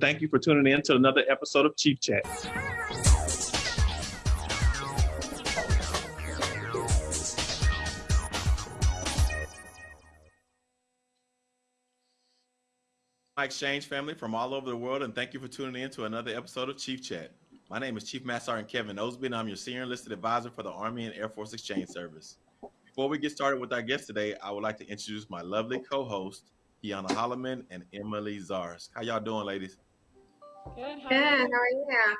Thank you for tuning in to another episode of Chief Chat. My exchange family from all over the world, and thank you for tuning in to another episode of Chief Chat. My name is Chief Master Sergeant Kevin Osby, and I'm your senior enlisted advisor for the Army and Air Force Exchange Service. Before we get started with our guest today, I would like to introduce my lovely co-host, Kiana Holloman and Emily Zars. How y'all doing, ladies? Good. How, good. Are, you? how are you?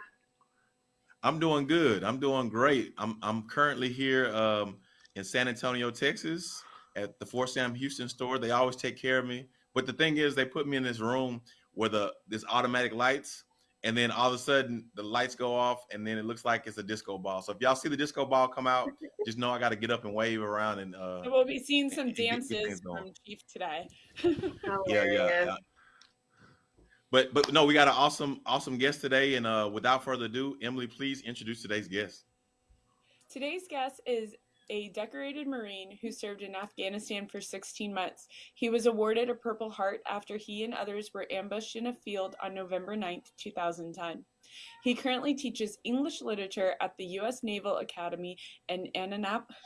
I'm doing good. I'm doing great. I'm I'm currently here um, in San Antonio, Texas, at the Fort Sam Houston store. They always take care of me. But the thing is, they put me in this room where the this automatic lights and then all of a sudden the lights go off and then it looks like it's a disco ball so if y'all see the disco ball come out just know i got to get up and wave around and uh we'll be seeing some dances from chief today yeah, yeah, yeah but but no we got an awesome awesome guest today and uh without further ado emily please introduce today's guest today's guest is a decorated Marine who served in Afghanistan for 16 months. He was awarded a Purple Heart after he and others were ambushed in a field on November 9, 2010. He currently teaches English literature at the U.S. Naval Academy in Annapolis.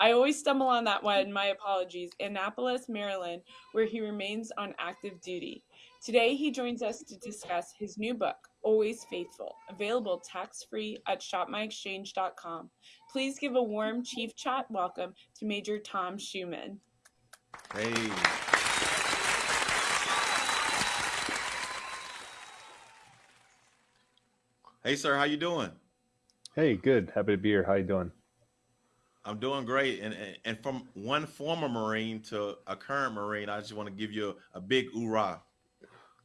I always stumble on that one, my apologies, Annapolis, Maryland, where he remains on active duty. Today, he joins us to discuss his new book, Always Faithful, available tax free at shopmyexchange.com. Please give a warm Chief Chat welcome to Major Tom Schueman. Hey. Hey, sir, how you doing? Hey, good. Happy to be here. How you doing? I'm doing great. And, and from one former Marine to a current Marine, I just want to give you a, a big hoorah.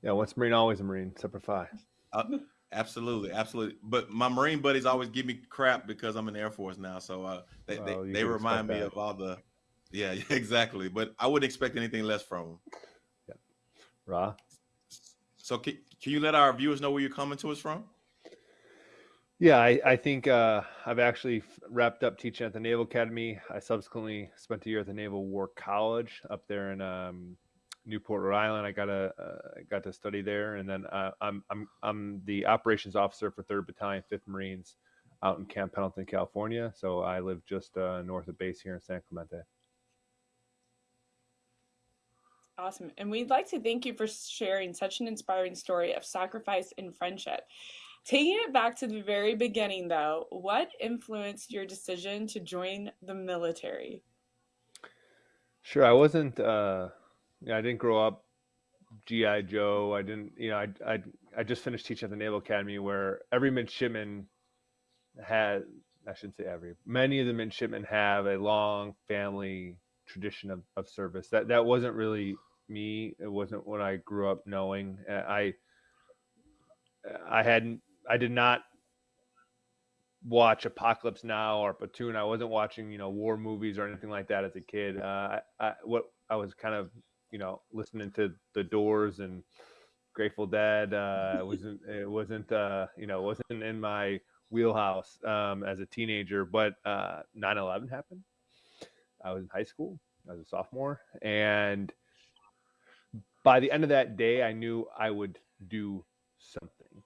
Yeah, once Marine, always a Marine, Semper Fi. Uh, absolutely, absolutely. But my Marine buddies always give me crap because I'm in the Air Force now. So uh, they, well, they, they remind me that. of all the, yeah, exactly. But I wouldn't expect anything less from them. Yeah. Ra? So can, can you let our viewers know where you're coming to us from? Yeah, I, I think uh, I've actually wrapped up teaching at the Naval Academy. I subsequently spent a year at the Naval War College up there in um, Newport, Rhode Island. I got a uh, got to study there, and then uh, I'm I'm I'm the operations officer for Third Battalion, Fifth Marines, out in Camp Pendleton, California. So I live just uh, north of base here in San Clemente. Awesome, and we'd like to thank you for sharing such an inspiring story of sacrifice and friendship. Taking it back to the very beginning, though, what influenced your decision to join the military? Sure, I wasn't. Uh, I didn't grow up GI Joe. I didn't. You know, I I I just finished teaching at the Naval Academy, where every midshipman had. I shouldn't say every. Many of the midshipmen have a long family tradition of, of service. That that wasn't really me. It wasn't what I grew up knowing. I I hadn't I did not watch Apocalypse Now or Platoon. I wasn't watching, you know, war movies or anything like that as a kid. Uh, I, I, what I was kind of, you know, listening to The Doors and Grateful Dead. Uh, it wasn't, it wasn't, uh, you know, wasn't in my wheelhouse um, as a teenager. But uh, 9/11 happened. I was in high school. I was a sophomore, and by the end of that day, I knew I would do something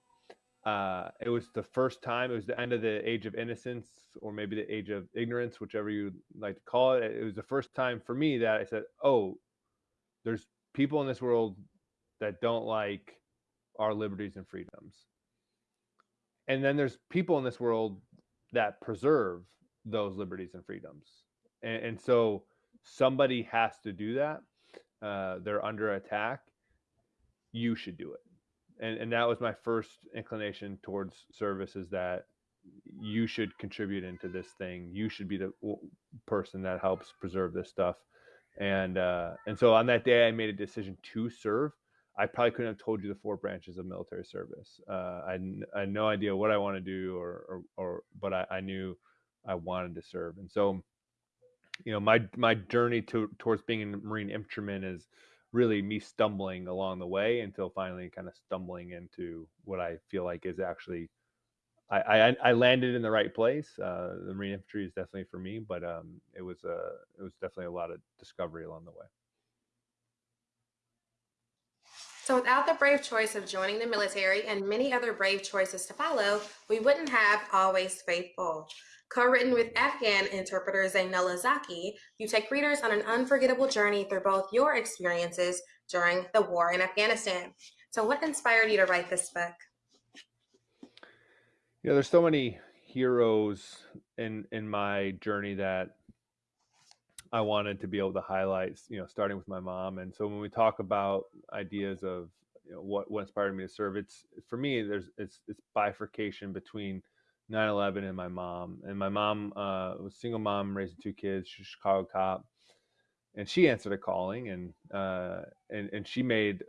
uh, it was the first time. It was the end of the age of innocence, or maybe the age of ignorance, whichever you like to call it. It was the first time for me that I said, "Oh, there's people in this world that don't like our liberties and freedoms, and then there's people in this world that preserve those liberties and freedoms, and, and so somebody has to do that. Uh, they're under attack. You should do it." and and that was my first inclination towards service is that you should contribute into this thing you should be the person that helps preserve this stuff and uh and so on that day i made a decision to serve. I probably couldn't have told you the four branches of military service. Uh i, I had no idea what i want to do or or, or but I, I knew i wanted to serve. And so you know my my journey to towards being a marine infantryman is really me stumbling along the way until finally kind of stumbling into what I feel like is actually I, I, I landed in the right place. Uh, the Marine infantry is definitely for me, but um, it was a uh, it was definitely a lot of discovery along the way. So, without the brave choice of joining the military and many other brave choices to follow, we wouldn't have Always Faithful. Co written with Afghan interpreter Zainullah Zaki, you take readers on an unforgettable journey through both your experiences during the war in Afghanistan. So, what inspired you to write this book? You know, there's so many heroes in in my journey that I wanted to be able to highlight, you know, starting with my mom. And so when we talk about ideas of you know, what what inspired me to serve, it's for me there's it's it's bifurcation between 9/11 and my mom. And my mom uh, was single mom raising two kids. She's a Chicago cop, and she answered a calling, and uh, and and she made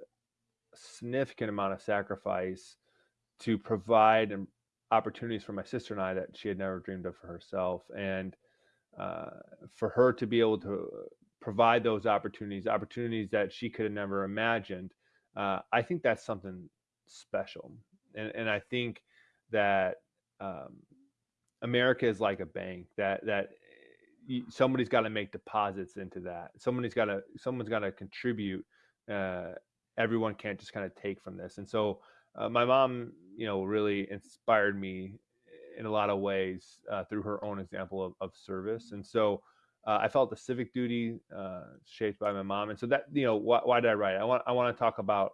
a significant amount of sacrifice to provide opportunities for my sister and I that she had never dreamed of for herself. And uh, for her to be able to provide those opportunities, opportunities that she could have never imagined, uh, I think that's something special. And, and I think that um, America is like a bank that that somebody's got to make deposits into that. Somebody's got to someone's got to contribute. Uh, everyone can't just kind of take from this. And so uh, my mom, you know, really inspired me in a lot of ways uh, through her own example of, of service. And so uh, I felt the civic duty uh, shaped by my mom. And so that, you know, why, why, did I write? I want, I want to talk about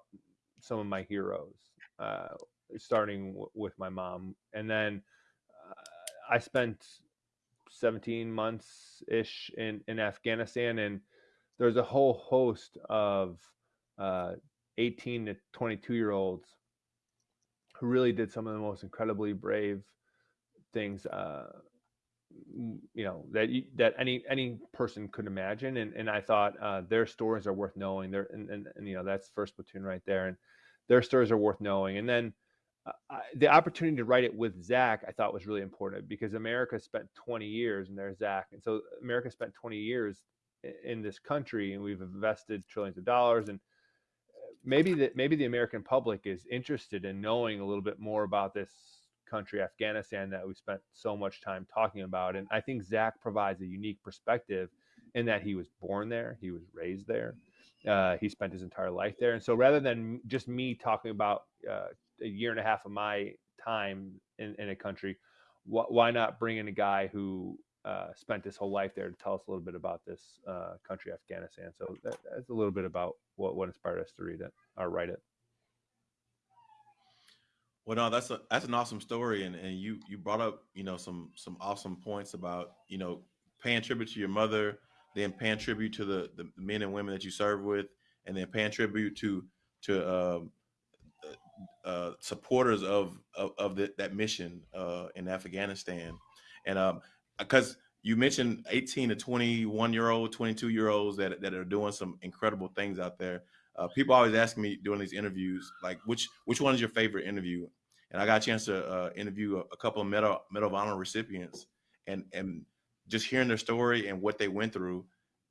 some of my heroes, uh, starting w- with my mom. And then uh, I spent 17 months ish in, in Afghanistan. And there's a whole host of uh, 18 to 22 year olds who really did some of the most incredibly brave things uh, you know that you, that any any person could imagine and, and i thought uh, their stories are worth knowing there and, and, and, you know that's first platoon right there and their stories are worth knowing and then uh, I, the opportunity to write it with zach i thought was really important because america spent 20 years and there's zach and so america spent 20 years in this country and we've invested trillions of dollars and maybe that maybe the american public is interested in knowing a little bit more about this country, Afghanistan, that we spent so much time talking about. And I think Zach provides a unique perspective in that he was born there, he was raised there, uh, he spent his entire life there. And so rather than just me talking about uh, a year and a half of my time in, in a country, wh- why not bring in a guy who uh, spent his whole life there to tell us a little bit about this uh, country, Afghanistan? So that, that's a little bit about what, what inspired us to read it or write it. Well, no, that's a that's an awesome story, and and you you brought up you know some some awesome points about you know paying tribute to your mother, then paying tribute to the the men and women that you serve with, and then paying tribute to to um, uh, uh, supporters of of, of the, that mission uh, in Afghanistan, and um because you mentioned 18 to 21 year old 22 year olds that, that are doing some incredible things out there uh, people always ask me during these interviews like which which one is your favorite interview and I got a chance to uh, interview a, a, couple of Medal, Medal of Honor recipients, and and just hearing their story and what they went through,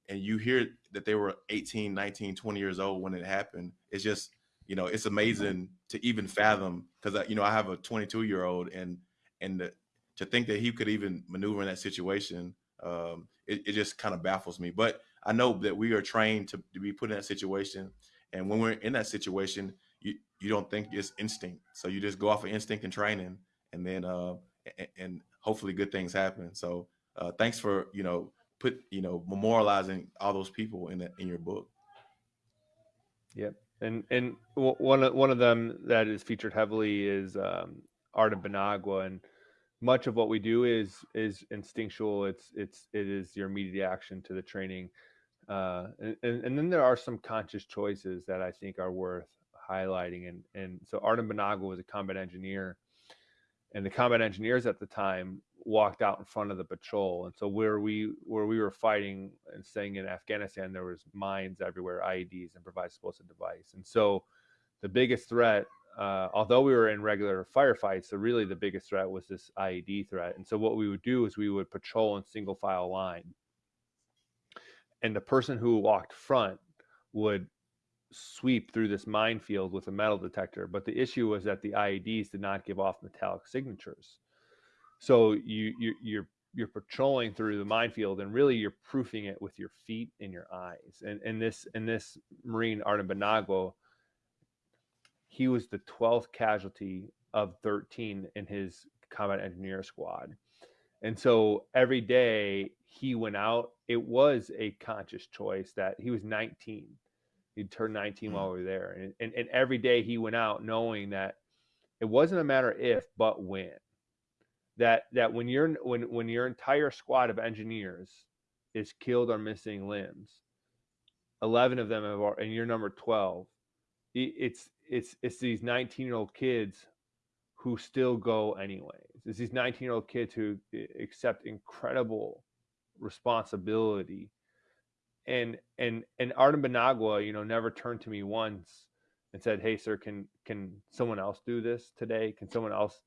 and you hear that they were 18, 19, 20 years old when it happened. It's just you know it's amazing to even fathom because you know I have a 22 year old and and the, to think that he could even maneuver in that situation, um, it, it just kind of baffles me. But I know that we are trained to, to be put in that situation, and when we're in that situation, you you don't think it's instinct. So you just go off of instinct and training, and then uh, and, and hopefully good things happen. So uh, thanks for you know put you know memorializing all those people in the, in your book. Yep, and and one of one of them that is featured heavily is um, Artem Benagua, and much of what we do is is instinctual. It's it's it is your immediate action to the training, uh, and, and then there are some conscious choices that I think are worth highlighting. And and so Artem Benagua was a combat engineer, and the combat engineers at the time walked out in front of the patrol. And so where we where we were fighting and staying in Afghanistan, there was mines everywhere, IEDs, and improvised explosive device. And so the biggest threat. Uh, although we were in regular firefights, so really the biggest threat was this IED threat. And so what we would do is we would patrol in single file line, and the person who walked front would sweep through this minefield with a metal detector. But the issue was that the IEDs did not give off metallic signatures. So you, you you're you're patrolling through the minefield and really you're proofing it with your feet and your eyes. And and this and this Marine Artem Benagua he was the 12th casualty of 13 in his combat engineer squad. And so every day he went out, it was a conscious choice that he was 19. He turned 19 mm. while we were there. And, and, and every day he went out knowing that it wasn't a matter if, but when. That that when you're when when your entire squad of engineers is killed or missing limbs, 11 of them have, and you're number 12, it's it's it's these 19 year old kids who still go anyways. It's these 19 year old kids who accept incredible responsibility. And and and Artem Benagua, you know, never turned to me once and said, "Hey, sir, can can someone else do this today? Can someone else?"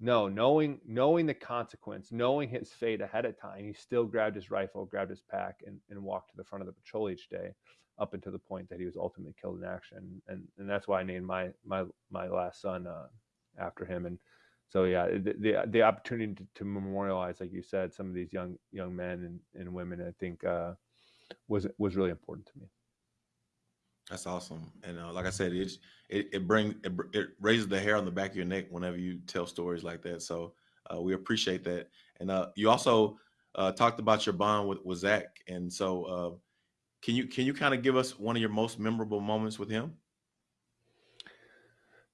No, knowing knowing the consequence, knowing his fate ahead of time, he still grabbed his rifle, grabbed his pack, and, and walked to the front of the patrol each day up until the point that he was ultimately killed in action. And and that's why I named my my my last son uh, after him. And so yeah, the the, the opportunity to, to, memorialize, like you said, some of these young young men and, and women, I think uh, was was really important to me. That's awesome, and uh, like I said, it it, it brings it, it, raises the hair on the back of your neck whenever you tell stories like that. So uh, we appreciate that, and uh, you also uh, talked about your bond with, with Zach, and so uh, can you can you kind of give us one of your most memorable moments with him?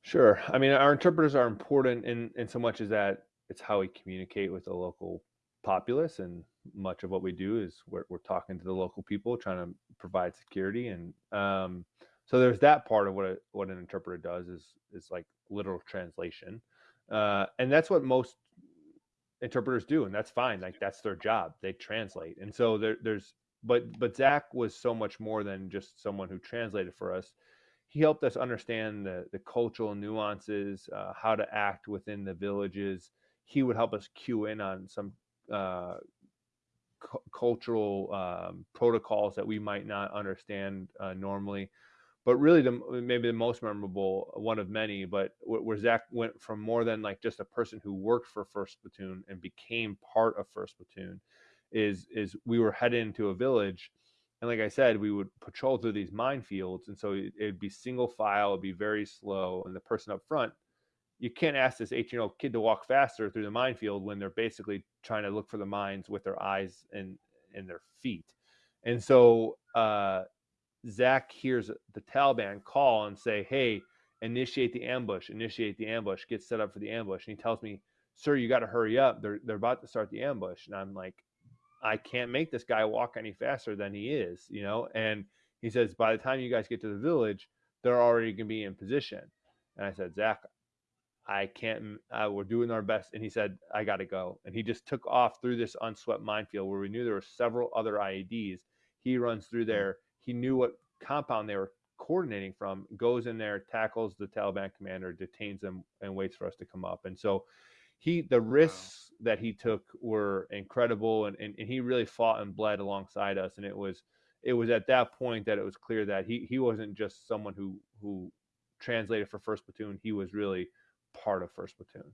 Sure. I mean, our interpreters are important in in so much as that it's how we communicate with the local populace, and much of what we do is we're we're talking to the local people, trying to provide security, and um, so there's that part of what a, what an interpreter does is is like literal translation, uh, and that's what most interpreters do, and that's fine. Like that's their job; they translate, and so there, there's but but Zach was so much more than just someone who translated for us. He helped us understand the the cultural nuances, uh, how to act within the villages. He would help us cue in on some uh, cu- cultural um, protocols that we might not understand uh, normally. But really, the maybe the most memorable one of many, but where Zach went from more than like just a person who worked for First Platoon and became part of First Platoon is is we were headed into a village and like i said we would patrol through these minefields and so it, would be single file it'd be very slow and the person up front you can't ask this 18 year old kid to walk faster through the minefield when they're basically trying to look for the mines with their eyes and and their feet. And so uh, zach hears the taliban call and say hey initiate the ambush initiate the ambush get set up for the ambush. And he tells me sir you got to hurry up they're, they're about to start the ambush. And i'm like I can't make this guy walk any faster than he is, you know? And he says, by the time you guys get to the village, they're already going to be in position. And I said, Zach, I can't, uh, we're doing our best. And he said, I got to go. And he just took off through this unswept minefield where we knew there were several other IEDs. He runs through mm-hmm. there. He knew what compound they were coordinating from, goes in there, tackles the Taliban commander, detains them, and waits for us to come up. And so he the risks wow. that he took were incredible and, and, and he really fought and bled alongside us and it was it was at that point that it was clear that he he wasn't just someone who who translated for first platoon he was really part of first platoon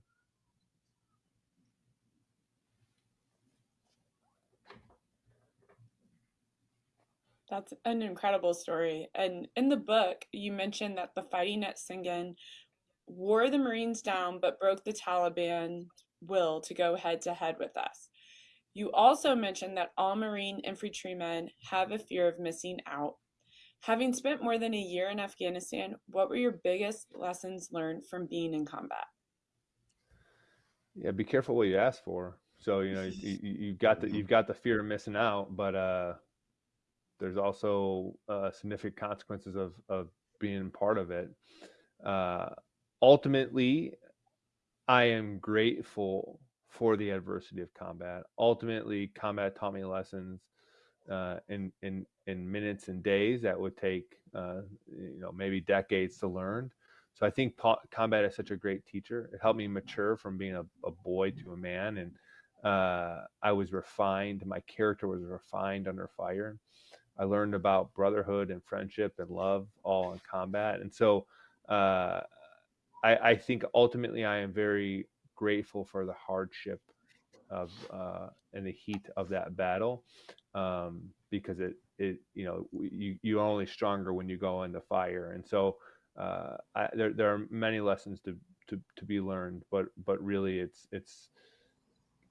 That's an incredible story. And in the book, you mentioned that the fighting at Sangin wore the Marines down but broke the Taliban will to go head to head with us. You also mentioned that all Marine infantrymen have a fear of missing out. Having spent more than a year in Afghanistan, what were your biggest lessons learned from being in combat? Yeah, be careful what you ask for. So you know you, have got the you've got the fear of missing out, but uh, there's also uh, significant consequences of of being part of it. Uh, ultimately, I am grateful for the adversity of combat. Ultimately, combat taught me lessons uh, in in in minutes and days that would take uh, you know maybe decades to learn. So I think po- combat is such a great teacher. It helped me mature from being a, a boy to a man, and uh, I was refined. My character was refined under fire. I learned about brotherhood and friendship and love all in combat, and so uh, I, I think ultimately I am very grateful for the hardship of uh, and the heat of that battle um, because it it you know you you're only stronger when you go in the fire and so uh, I, there there are many lessons to, to to be learned, but but really it's it's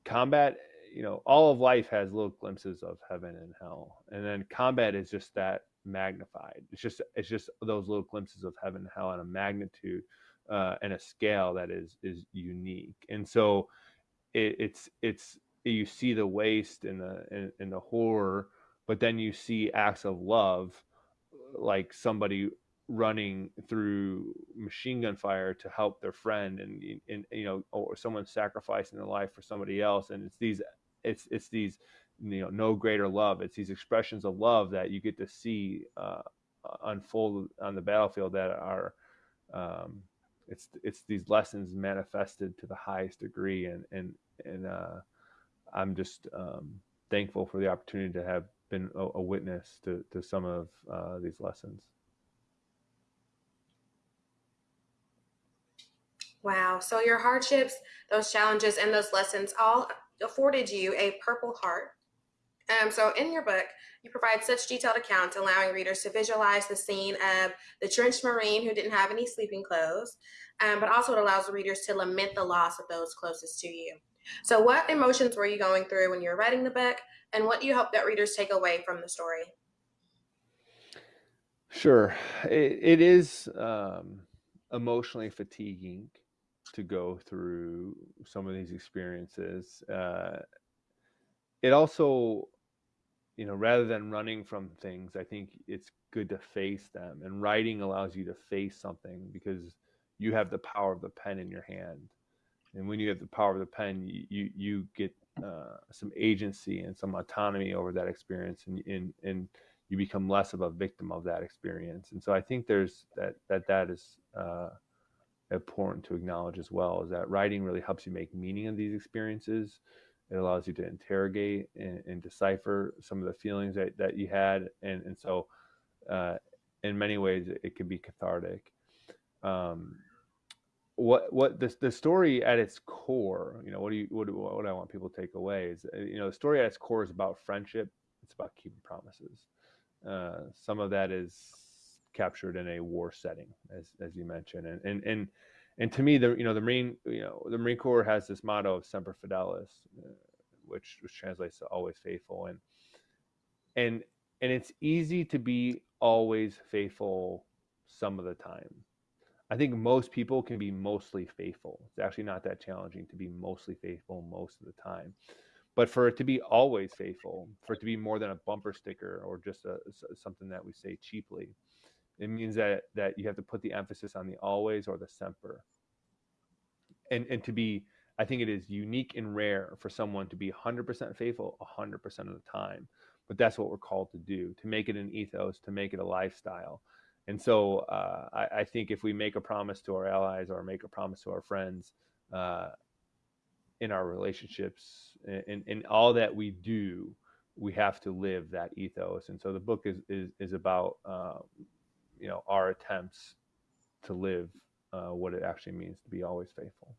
combat. You know, all of life has little glimpses of heaven and hell, and then combat is just that magnified. It's just it's just those little glimpses of heaven and hell on a magnitude uh, and a scale that is is unique. And so it, it's it's you see the waste and the and, and the horror, but then you see acts of love, like somebody running through machine gun fire to help their friend and, and you know or someone sacrificing their life for somebody else and it's these it's it's these you know no greater love it's these expressions of love that you get to see uh, unfold on the battlefield that are um, it's it's these lessons manifested to the highest degree and and and uh, i'm just um, thankful for the opportunity to have been a, a witness to to some of uh, these lessons Wow. So your hardships, those challenges, and those lessons all afforded you a Purple Heart. Um, so in your book, you provide such detailed accounts, allowing readers to visualize the scene of the drenched Marine who didn't have any sleeping clothes, um, but also it allows the readers to lament the loss of those closest to you. So what emotions were you going through when you were writing the book, and what do you hope that readers take away from the story? Sure. it, it is um, emotionally fatiguing to go through some of these experiences. Uh, it also, you know, rather than running from things, I think it's good to face them. And writing allows you to face something because you have the power of the pen in your hand. And when you have the power of the pen, you you, you get uh, some agency and some autonomy over that experience, and, and and you become less of a victim of that experience. And so I think there's that that that is. Uh, important to acknowledge as well is that writing really helps you make meaning of these experiences. It allows you to interrogate and, and decipher some of the feelings that, that you had. And, and so, uh, in many ways, it, it can be cathartic. Um, what what the, the story at its core, you know, what do you what, what I want people to take away is, uh, you know, the story at its core is about friendship. It's about keeping promises. Uh, some of that is captured in a war setting, as as you mentioned, and and and and to me, the you know the Marine you know the Marine Corps has this motto of "Semper Fidelis," uh, which which translates to "always faithful," and and and it's easy to be always faithful some of the time. I think most people can be mostly faithful. It's actually not that challenging to be mostly faithful most of the time. But for it to be always faithful, for it to be more than a bumper sticker or just a, something that we say cheaply, it means that that you have to put the emphasis on the always or the semper. And and to be, I think it is unique and rare for someone to be 100% faithful 100% of the time. But that's what we're called to do, to make it an ethos, to make it a lifestyle. And so uh, I, I, think if we make a promise to our allies or make a promise to our friends uh, in our relationships, in, in all that we do, we have to live that ethos. And so the book is is, is about uh, you know our attempts to live uh, what it actually means to be always faithful.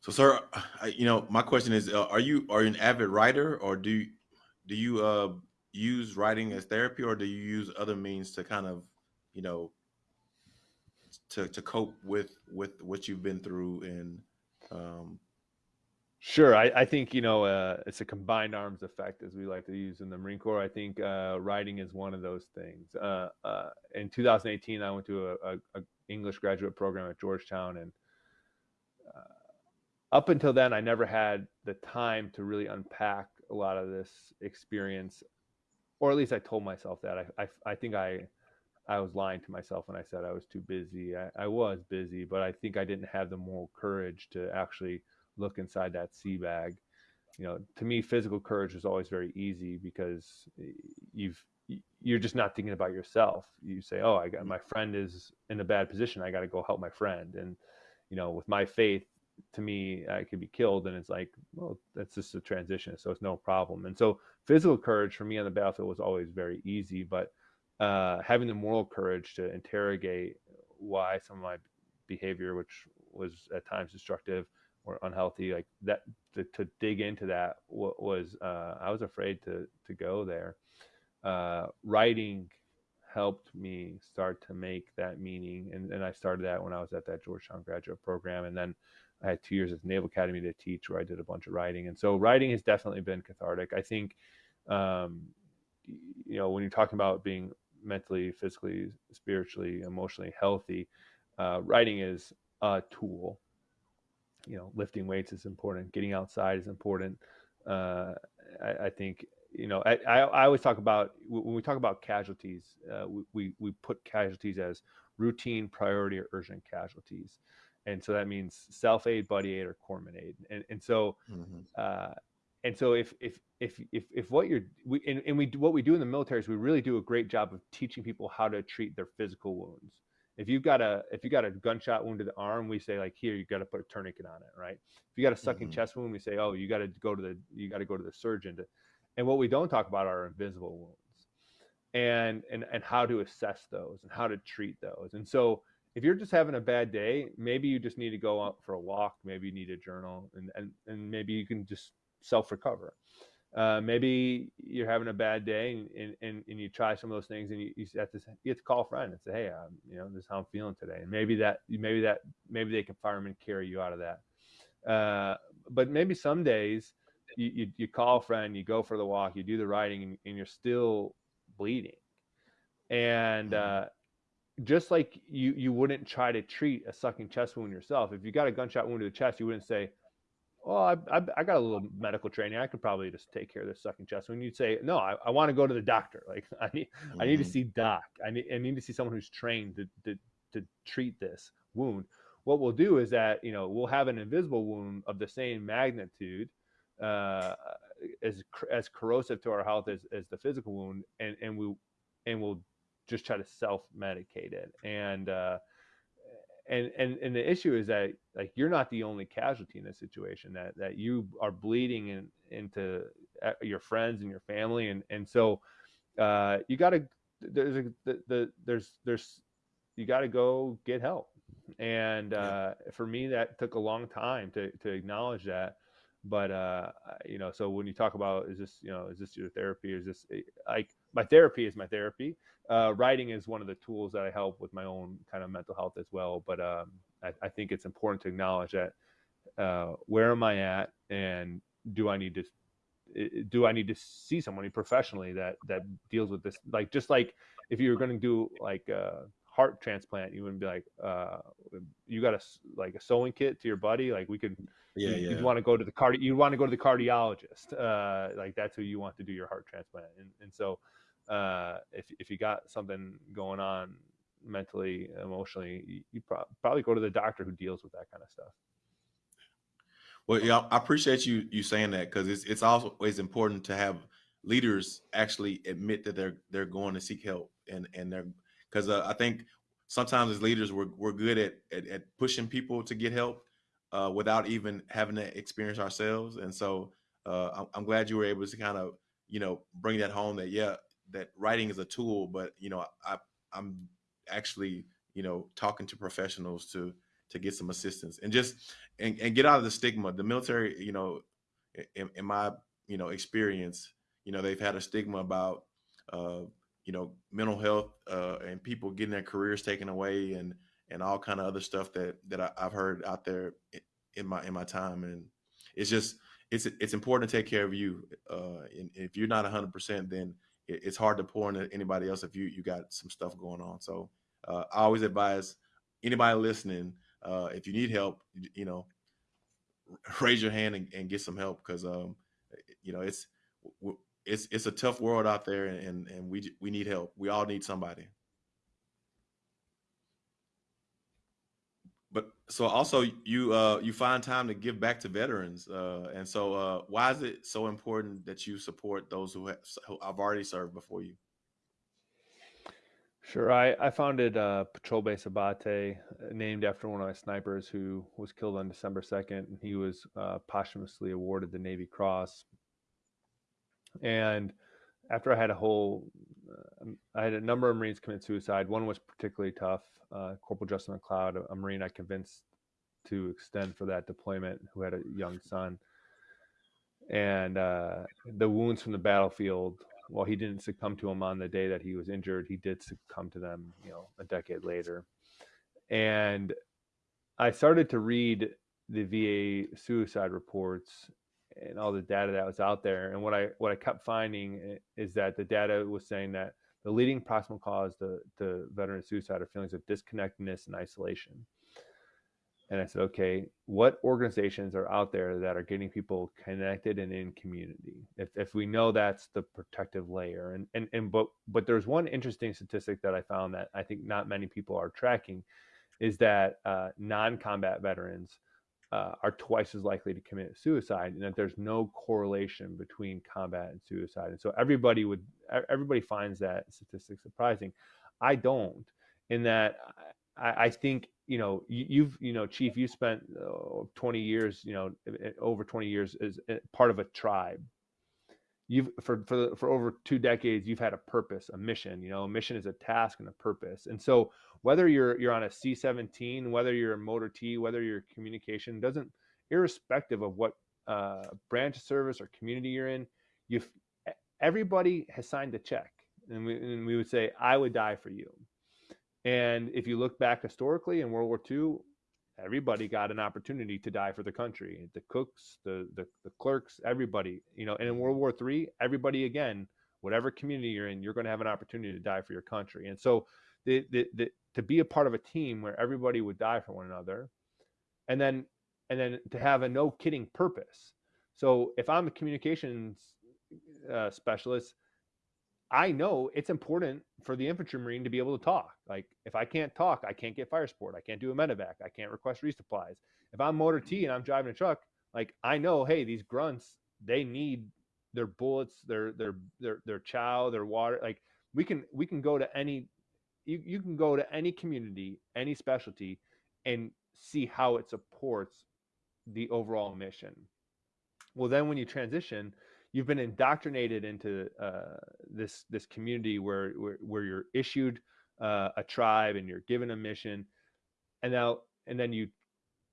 So, sir, I, you know, my question is: uh, Are you are you an avid writer, or do do you uh, use writing as therapy, or do you use other means to kind of, you know, to to cope with with what you've been through and um, Sure, I, I think you know uh, it's a combined arms effect, as we like to use in the Marine Corps. I think uh, writing is one of those things. Uh, uh in 2018, I went to a, a, a, English graduate program at Georgetown, and uh, up until then, I never had the time to really unpack a lot of this experience, or at least I told myself that. I I, I think I I was lying to myself when I said I was too busy. I, I was busy, but I think I didn't have the moral courage to actually look inside that sea bag. You know, to me, physical courage is always very easy because you've you're just not thinking about yourself. You say, "Oh, I got my friend is in a bad position. I got to go help my friend." And you know, with my faith, to me, I could be killed, and it's like, well, that's just a transition, so it's no problem. And so, physical courage for me on the battlefield was always very easy, but uh, having the moral courage to interrogate why some of my behavior, which was at times destructive, unhealthy like that to, to dig into that what was uh, i was afraid to to go there uh, writing helped me start to make that meaning. And, and I started that when I was at that Georgetown graduate program. And then I had two years at the Naval Academy to teach where I did a bunch of writing. And so writing has definitely been cathartic. I think, um, you know, when you're talking about being mentally, physically, spiritually, emotionally healthy, uh, writing is a tool. You know, lifting weights is important. Getting outside is important. Uh, I, I, think you know I, I, always talk about when we talk about casualties, uh, we we put casualties as routine, priority, or urgent casualties, and so that means self aid, buddy aid, or corpsman aid. And and so mm-hmm. uh, and so if if if if if what you're we and, and we what we do in the military is we really do a great job of teaching people how to treat their physical wounds if you've got a if you got a gunshot wound to the arm, we say like here you got to put a tourniquet on it, right? If you got a sucking mm-hmm. chest wound, we say oh you got to go to the you got to go to the surgeon. To, and what we don't talk about are invisible wounds, and and and how to assess those and how to treat those. And so if you're just having a bad day, maybe you just need to go out for a walk. Maybe you need a journal, and and and maybe you can just self recover uh, maybe you're having a bad day and, and, and you try some of those things and you, you have to you have to call a friend and say hey um, you know this is how i'm feeling today. And maybe that maybe that maybe they can firemen carry you out of that. Uh, but maybe some days you, you, you, call a friend you go for the walk you do the writing and, and you're still bleeding. And mm-hmm. uh, just like you you wouldn't try to treat a sucking chest wound yourself if you got a gunshot wound to the chest you wouldn't say well, I, I, I, got a little medical training. I could probably just take care of this sucking chest. When you say, no, I, I want to go to the doctor. Like I need, mm-hmm. I need to mm-hmm. see doc. I need, I need to see someone who's trained to, to, to treat this wound. What we'll do is that, you know, we'll have an invisible wound of the same magnitude, uh, as, as corrosive to our health as, as the physical wound. And, and we, and we'll just try to self medicate it. And, uh, and and and the issue is that like you're not the only casualty in this situation that that you are bleeding in, into uh, your friends and your family. And and so uh, you got to there's a the, the there's there's you got to go get help. And uh, for me that took a long time to to acknowledge that but uh you know so when you talk about is this you know is this your therapy? Is this eh, like my therapy is my therapy. Uh writing is one of the tools that i help with my own kind of mental health as well but um i, I think it's important to acknowledge that uh where am i at and do i need to eh, eh, do i need to see somebody professionally that that deals with this? Like just like if you're going to do like uh heart transplant, you wouldn't be like, uh, you got a like a sewing kit to your buddy. Like we could, yeah, you, yeah. You'd want to go to the cardi, you want to go to the cardiologist. Uh, like that's who you want to do your heart transplant. And, and so, uh, if, if you got something going on mentally, emotionally, you, you pro- probably go to the doctor who deals with that kind of stuff. Well, yeah, I appreciate you you saying that because it's it's always important to have leaders actually admit that they're they're going to seek help and and they're because uh, I think sometimes as leaders we're we're good at at, at pushing people to get help uh, without even having to experience ourselves. And so uh, I'm, I'm, glad you were able to kind of you know bring that home that yeah that writing is a tool, but you know I I'm actually you know talking to professionals to to get some assistance and just and, and get out of the stigma. The military, you know, in, in my you know experience, you know they've had a stigma about uh, you know mental health uh, and people getting their careers taken away and and all kind of other stuff that that I, have heard out there in my in my time. And it's just it's it's important to take care of you uh, and if you're not 100% then it's hard to pour into anybody else if you you got some stuff going on. So uh, I always advise anybody listening uh, if you need help you know raise your hand and, and get some help because um, you know it's it's it's a tough world out there, and and we we need help. We all need somebody. But so also you uh, you find time to give back to veterans, uh, and so uh, why is it so important that you support those who have, who have already served before you? Sure. I, I founded uh, Patrol Base Abate, uh, named after one of my snipers who was killed on December 2nd. and He was uh, posthumously awarded the Navy Cross and after I had a whole, uh, I had a number of Marines commit suicide. One was particularly tough. Uh, Corporal Justin McLeod, a Marine I convinced to extend for that deployment, who had a young son. And uh, the wounds from the battlefield while he didn't succumb to them on the day that he was injured, he did succumb to them, you know, a decade later. And I started to read the VA suicide reports and all the data that was out there. And what I what I kept finding eh, is that the data was saying that the leading proximal cause to, to veteran suicide are feelings of disconnectedness and isolation. And I said, okay, what organizations are out there that are getting people connected and in community? If, if we know that's the protective layer, and and and but but there's one interesting statistic that I found that I think not many people are tracking, is that uh, non-combat veterans uh, are twice as likely to commit suicide, and that there's no correlation between combat and suicide. And so everybody would everybody finds that statistic surprising. I don't, in that I, I think you know you, have you know chief you spent uh, 20 years you know over 20 years as part of a tribe you've for for for over two decades you've had a purpose a mission you know a mission is a task and a purpose and so whether you're you're on a c17 whether you're a motor t whether you're communication doesn't irrespective of what uh, branch of service or community you're in you everybody has signed a check and we, and we would say i would die for you and if you look back historically in World War II, everybody got an opportunity to die for the country. The cooks, the the, the clerks, everybody. You know, and in World War III, everybody again, whatever community you're in, you're going to have an opportunity to die for your country. And so, the, the, the to be a part of a team where everybody would die for one another, and then and then to have a no kidding purpose. So if I'm a communications uh, specialist, I know it's important for the infantry marine to be able to talk. Like if I can't talk, I can't get fire support. I can't do a medevac. I can't request resupplies. If I'm motor T and I'm driving a truck, like I know, hey, these grunts, they need their bullets, their their their their chow, their water. Like we can we can go to any you, you can go to any community, any specialty, and see how it supports the overall mission. Well, then when you transition, you've been indoctrinated into uh, this this community where where, where you're issued uh, a tribe and you're given a mission, and now and then you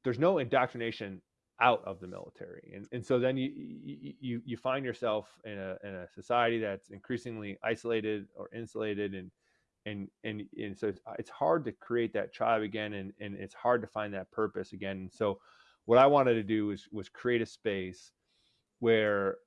there's no indoctrination out of the military, and and so then you you you find yourself in a in a society that's increasingly isolated or insulated and. And, and, and so it's, it's hard to create that tribe again and, and it's hard to find that purpose again and so what i wanted to do was was create a space where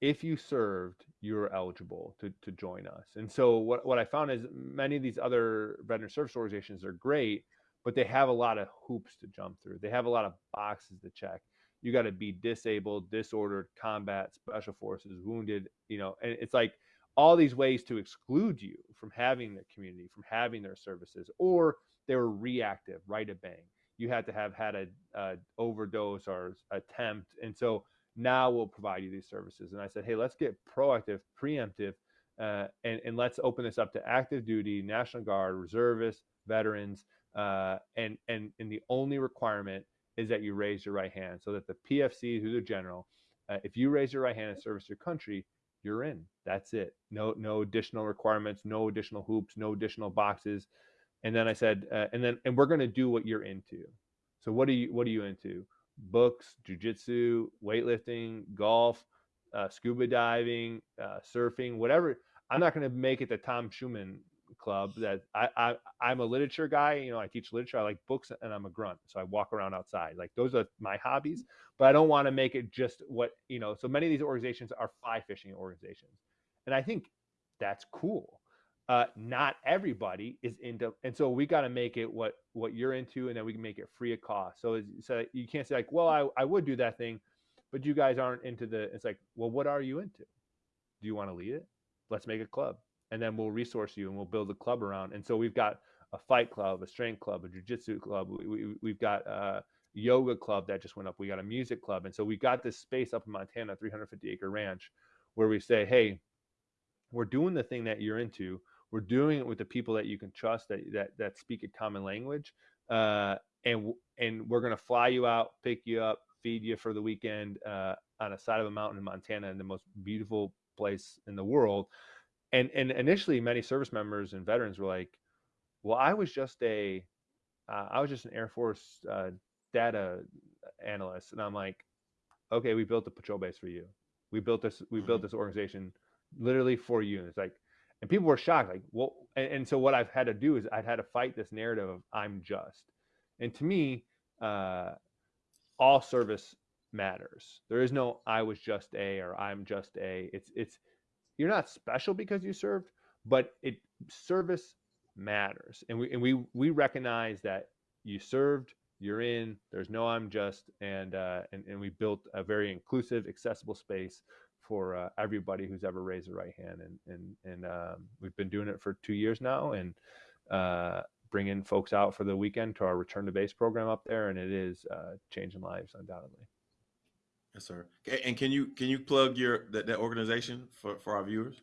if you served, you're eligible to, to join us. And so what, what I found is many of these other veteran service organizations are great, but they have a lot of hoops to jump through. They have a lot of boxes to check. You got to be disabled, disordered, combat, special forces, wounded, you know, and it's like all these ways to exclude you from having the community, from having their services, or they were reactive, right a bang. You had to have had a, a overdose or attempt. And so now we'll provide you these services. And I said, hey, let's get proactive, preemptive, uh, and, and let's open this up to active duty, National Guard, reservists, veterans, uh, and, and, and the only requirement is that you raise your right hand so that the PFC, who's a general, uh, if you raise your right hand and service your country, you're in. That's it. No, no additional requirements, no additional hoops, no additional boxes. And then I said, uh, and then, and we're going to do what you're into. So what are you, what are you into? books, jujitsu, weightlifting, golf, uh, scuba diving, uh, surfing, whatever. I'm not going to make it the Tom Schueman club that I, I I'm a literature guy. You know, I teach literature. I like books and I'm a grunt. So I walk around outside. Like those are my hobbies, but I don't want to make it just what, you know, so many of these organizations are fly fishing organizations. And I think that's cool uh, not everybody is into, and so we got to make it what what you're into, and then we can make it free of cost. So so you can't say like, well, I I would do that thing, but you guys aren't into the. It's like, well, what are you into? Do you want to lead it? Let's make a club, and then we'll resource you, and we'll build a club around. And so we've got a fight club, a strength club, a jujitsu club. We, we, we've got a yoga club that just went up. We got a music club, and so we've got this space up in Montana, 350 acre ranch, where we say, hey, we're doing the thing that you're into we're doing it with the people that you can trust that that that speak a common language, uh, and and we're gonna fly you out, pick you up, feed you for the weekend uh, on a side of a mountain in Montana, in the most beautiful place in the world. And and initially, many service members and veterans were like, "Well, I was just a, uh, I was just an Air Force uh, data analyst," and I'm like, "Okay, we built a patrol base for you. We built this. We built mm-hmm. this organization literally for you. And it's like, and people were shocked, like, well, and, and so what I've had to do is I've had to fight this narrative of I'm just. And to me, uh, all service matters. There is no I was just a or I'm just a. It's it's you're not special because you served, but it service matters. And we and we we recognize that you served, you're in, there's no I'm just and uh and, and we built a very inclusive, accessible space for uh, everybody who's ever raised a right hand. And and and um, we've been doing it for two years now and uh, bringing folks out for the weekend to our return to base program up there. And it is uh, changing lives undoubtedly Yes, sir. And can you can you plug your that, that organization for, for our viewers?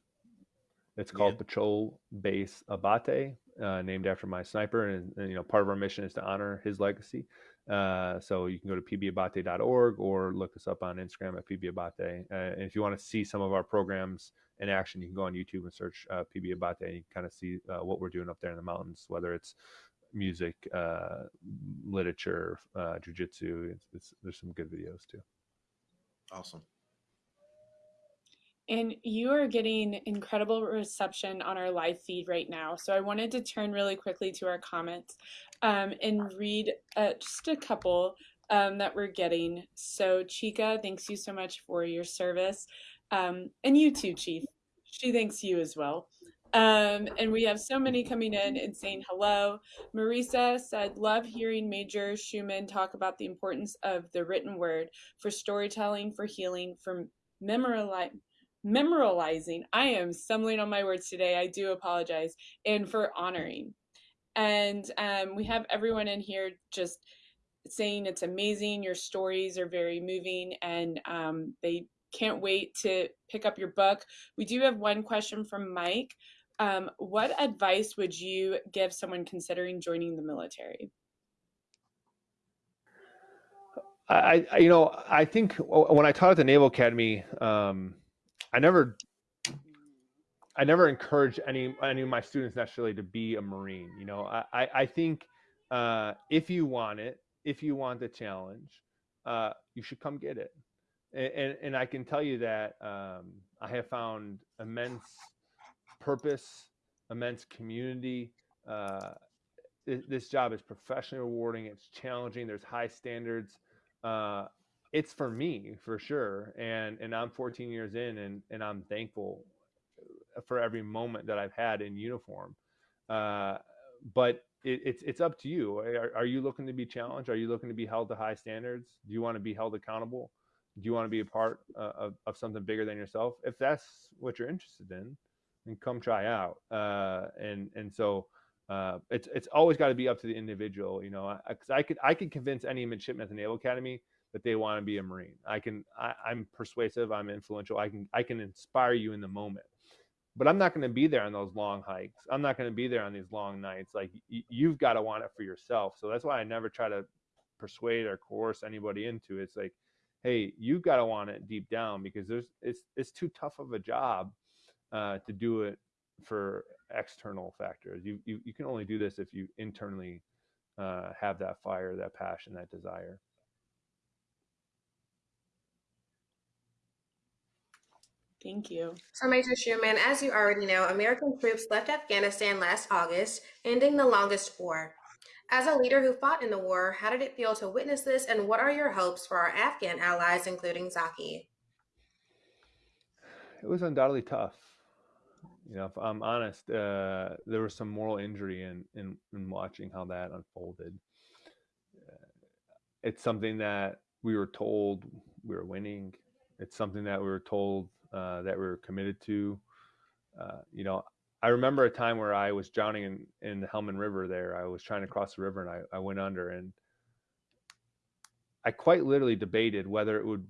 It's called Patrol Base Abate, uh, named after my sniper, and, and, you know part of our mission is to honor his legacy. Uh, so you can go to pbabate.org or look us up on Instagram at pbabate. Uh, and if you want to see some of our programs in action, you can go on YouTube and search uh, pbabate, and you kind of see uh, what we're doing up there in the mountains, whether it's music, uh, literature, uh, jujitsu. It's, it's, there's some good videos too. Awesome. And you are getting incredible reception on our live feed right now. So I wanted to turn really quickly to our comments um, and read uh, just a couple um, that we're getting. So Chica, thanks you so much for your service. Um, and you too, Chief. She thanks you as well. Um, and we have so many coming in and saying hello. Marisa said, Love hearing Major Schueman talk about the importance of the written word for storytelling, for healing, for memorializing. Memorializing. I am stumbling on my words today. I do apologize. And for honoring. And um, we have everyone in here just saying it's amazing. Your stories are very moving and um, they can't wait to pick up your book. We do have one question from Mike. Um, what advice would you give someone considering joining the military? I, I you know, I think when I taught at the Naval Academy, um, I never, I never encouraged any any of my students necessarily to be a Marine. You know, I I think uh, if you want it, if you want the challenge, uh, you should come get it. And, and, and I can tell you that um, I have found immense purpose, immense community. Uh, this, job is professionally rewarding. It's challenging. There's high standards. Uh, it's for me for sure, and and I'm 14 years in, and and I'm thankful for every moment that I've had in uniform. Uh, but it, it's it's up to you. Are, are you looking to be challenged? Are you looking to be held to high standards? Do you want to be held accountable? Do you want to be a part uh, of, of something bigger than yourself? If that's what you're interested in, and come try out. Uh, and and so uh, it's it's always got to be up to the individual, you know. Because I, I, could I could convince any midshipman at the Naval Academy that they want to be a Marine. I can I, I'm persuasive. I'm influential. I can I can inspire you in the moment. But I'm not going to be there on those long hikes. I'm not going to be there on these long nights. Like y- you've got to want it for yourself. So that's why I never try to persuade or coerce anybody into it. It's like, hey, you've got to want it deep down because there's it's it's too tough of a job uh, to do it for external factors. You, you you can only do this if you internally uh, have that fire, that passion, that desire. Thank you. So, Major Schueman, as you already know, American troops left Afghanistan last August, ending the longest war. As a leader who fought in the war, how did it feel to witness this, and what are your hopes for our Afghan allies, including Zaki? It was undoubtedly tough you know, if I'm honest, uh, there was some moral injury in, in, in watching how that unfolded. Uh, it's something that we were told we were winning. It's something that we were told uh, that we were committed to. Uh, you know, I remember a time where I was drowning in, in the Helmand River there. I was trying to cross the river and I, I went under and I quite literally debated whether it would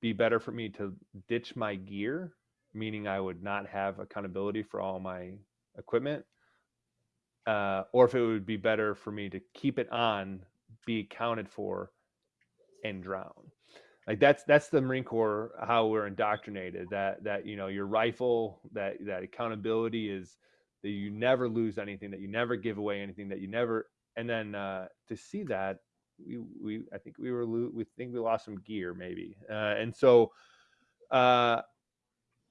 be better for me to ditch my gear meaning I would not have accountability for all my equipment, uh, or if it would be better for me to keep it on, be accounted for, and drown. Like that's that's the Marine Corps how we're indoctrinated that that you know your rifle that that accountability is that you never lose anything that you never give away anything that you never and then uh, to see that we we I think we were we think we lost some gear maybe uh, and so uh,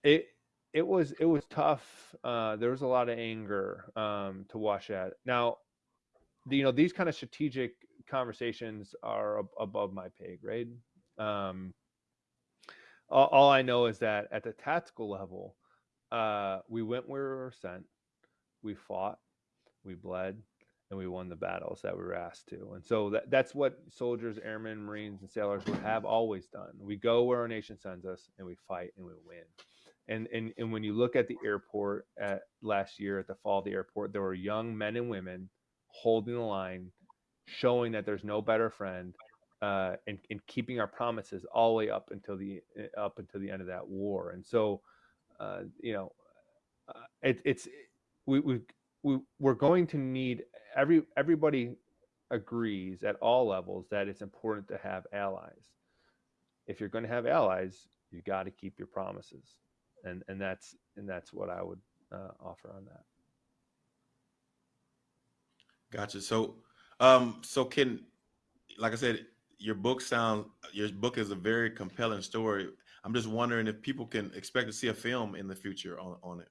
it it was it was tough. Uh, there was a lot of anger um, to watch that. Now, the, you know, these kind of strategic conversations are ab- above my pay grade. Um, all, all, I know is that at the tactical level, uh, we went where we were sent, we fought, we bled, and we won the battles that we were asked to. And so that, that's what soldiers, airmen, Marines, and sailors would have always done. We go where our nation sends us, and we fight and we win. And, and, and when you look at the airport at last year at the fall of the airport, there were young men and women holding the line, showing that there's no better friend, uh, and, and keeping our promises all the way up until the up until the end of that war. And so, uh, you know, uh, it, it's we we we we're going to need every everybody agrees at all levels that it's important to have allies. If you're going to have allies, you got to keep your promises, and and that's and that's what I would uh, offer on that. Gotcha. So, um, so can, like I said, your book sounds your book is a very compelling story. I'm just wondering if people can expect to see a film in the future on on it.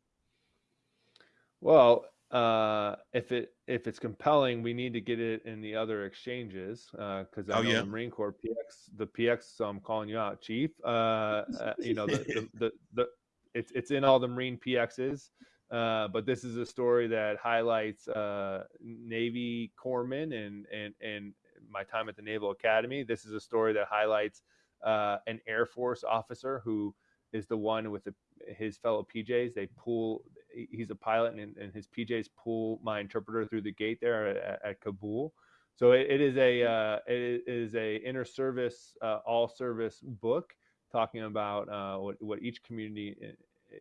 Well, uh, if it if it's compelling, we need to get it in the other exchanges because uh, I oh, know yeah. the Marine Corps PX the PX. So I'm calling you out, Chief. Uh, uh you know the, the, the the it's it's in all the Marine PXs. Uh, but this is a story that highlights uh, Navy corpsmen and and and my time at the Naval Academy. This is a story that highlights uh, an Air Force officer who is the one with the, his fellow PJs. They pull. He's a pilot, and, and, his PJs pull my interpreter through the gate there at, at Kabul. So it, it is a uh, it is a inter service uh, all service book talking about uh, what what each community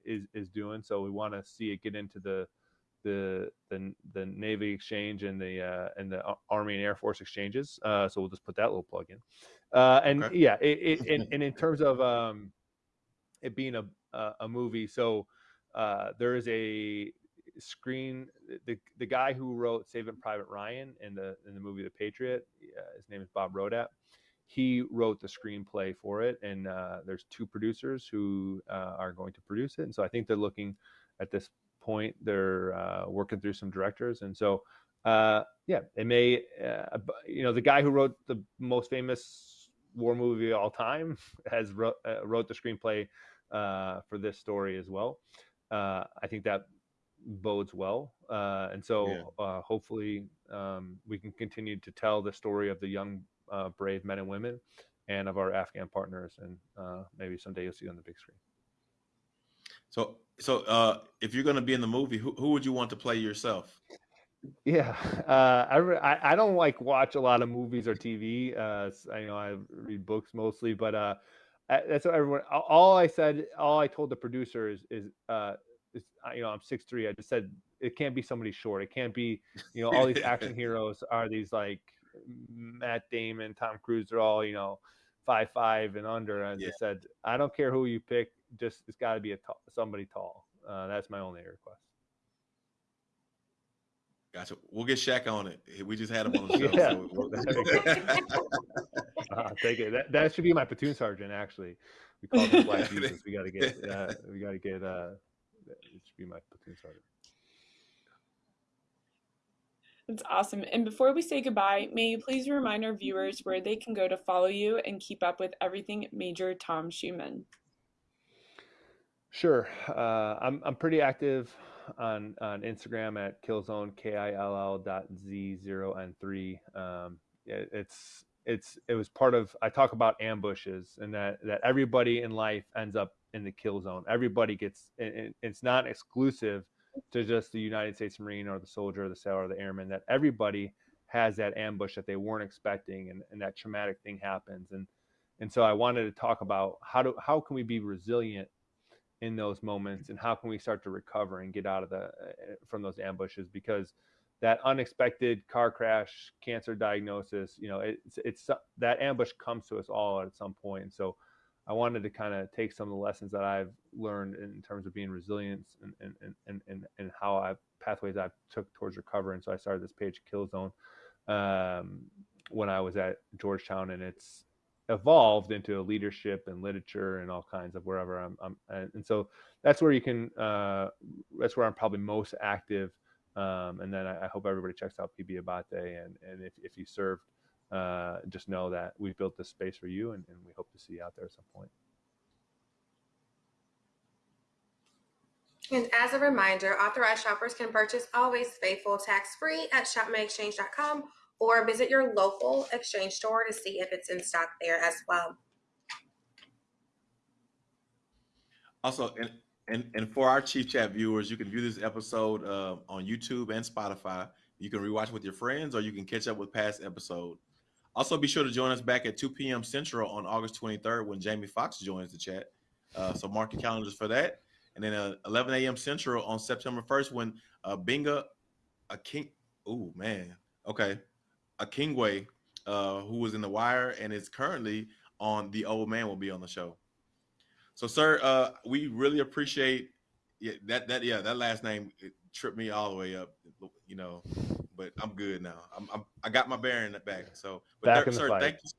is is doing. So we want to see it get into the the the the Navy exchange and the uh, and the Army and Air Force exchanges. Uh, so we'll just put that little plug in. Uh, and okay. yeah, it, it and, and, in terms of um, it being a a movie, so uh, there is a screen. The the guy who wrote Saving Private Ryan in the in the movie The Patriot, uh, his name is Bob Rodat he wrote the screenplay for it, and uh, there's two producers who uh, are going to produce it. And so I think they're looking at this point, they're uh, working through some directors, and so uh, yeah, it may, uh, you know, the guy who wrote the most famous war movie of all time has wrote, uh, wrote the screenplay for this story as well. I think that bodes well, and so yeah. hopefully um, we can continue to tell the story of the young uh, brave men and women and of our Afghan partners. And uh, maybe someday you'll see it on the big screen. So, so uh, if you're going to be in the movie, who, who would you want to play yourself? Yeah, uh, I, I don't like watch a lot of movies or TV. Uh, I know I read books mostly, but uh, that's what everyone. All I said, all I told the producer is, is, uh, is you know, I'm six three. I just said it can't be somebody short. It can't be, you know, all these action heroes are these like Matt Damon, Tom Cruise, they're all you know five five and under. And yeah. I said, I don't care who you pick, just it's got to be a t- somebody tall. Uh, that's my only request. Gotcha. We'll get Shaq on it. We just had him on the show. yeah. So we'll... uh, take it. That, that should be my platoon sergeant. Actually, we call him Black Jesus. We got to get. Uh, we got to get. Uh, it should be my platoon sergeant. That's awesome. And before we say goodbye, may you please remind our viewers where they can go to follow you and keep up with everything Major Tom Schueman? Sure. Uh, I'm, I'm pretty active on, on Instagram at killzone, K-I-L-L dot Z0N3. Um, it, it's, it's, it was part of, I talk about ambushes and that, that everybody in life ends up in the kill zone. Everybody gets, it, it's not exclusive to just the United States Marine or the soldier or the sailor or the airman that everybody has that ambush that they weren't expecting and, and that traumatic thing happens. And and so I wanted to talk about how do how can we be resilient in those moments and how can we start to recover and get out of the uh, from those ambushes? Because that unexpected car crash cancer diagnosis you know it's it's that ambush comes to us all at some point. And so I wanted to kind of take some of the lessons that I've learned in terms of being resilient and and and and, and how I pathways I've took towards recovery. And so I started this page Kill Zone um, when I was at Georgetown, and it's evolved into a leadership and literature and all kinds of wherever I'm, I'm and, and, so that's where you can uh, that's where I'm probably most active um, and then I, I, hope everybody checks out PB Abate and and if, if you served uh, just know that we've built this space for you and, and we hope to see you out there at some point. And as a reminder, authorized shoppers can purchase Always Faithful tax free at shopmyexchange.com or visit your local exchange store to see if it's in stock there as well. Also, and, and, and for our Chief Chat viewers, you can view this episode uh, on YouTube and Spotify. You can rewatch with your friends or you can catch up with past episode. Also, be sure to join us back at 2 p.m. Central on August 23rd when Jamie Foxx joins the chat. Uh, so mark your calendars for that. And then uh, 11 a.m. Central on September 1st when uh, Gbenga, a king. Oh man, okay, Akingwe, uh, who was in The Wire and is currently on The Old Man, will be on the show. So, sir, uh, we really appreciate yeah, that. That yeah, that last name tripped me all the way up. You know, but I'm good now. I'm, I'm i got my bearing back. So, but back there, sir, fight. thank you.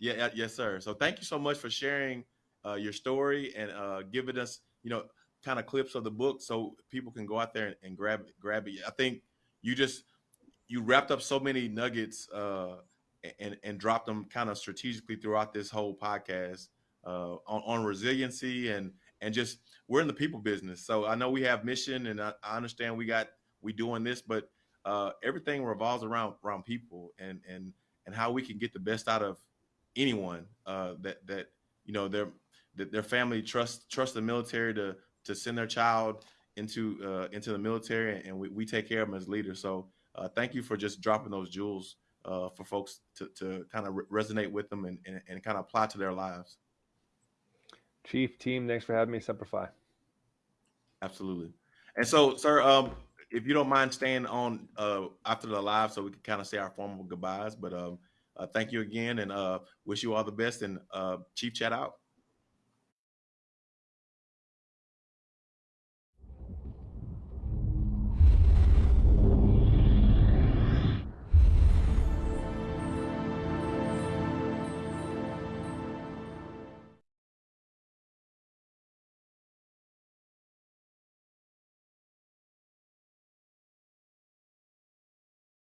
Yeah, yes, sir. So, thank you so much for sharing uh, your story and uh, giving us, you know, kind of clips of the book so people can go out there and, and grab grab it. I think you just you wrapped up so many nuggets uh, and and dropped them kind of strategically throughout this whole podcast uh, on, on resiliency and and just we're in the people business. So I know we have mission, and I, I understand we got we doing this, but uh, everything revolves around around people and and and how we can get the best out of anyone uh, that that you know their that their family trust trust the military to to send their child into uh, into the military, and we, we take care of them as leaders. So uh, thank you for just dropping those jewels uh, for folks to, to kind of re- resonate with them and, and, and kind of apply to their lives. Chief team, thanks for having me. Semper Absolutely. And so, sir, um, if you don't mind staying on uh, after the live, so we can kind of say our formal goodbyes. But um, uh, thank you again, and uh, wish you all the best. And uh, Chief, chat out.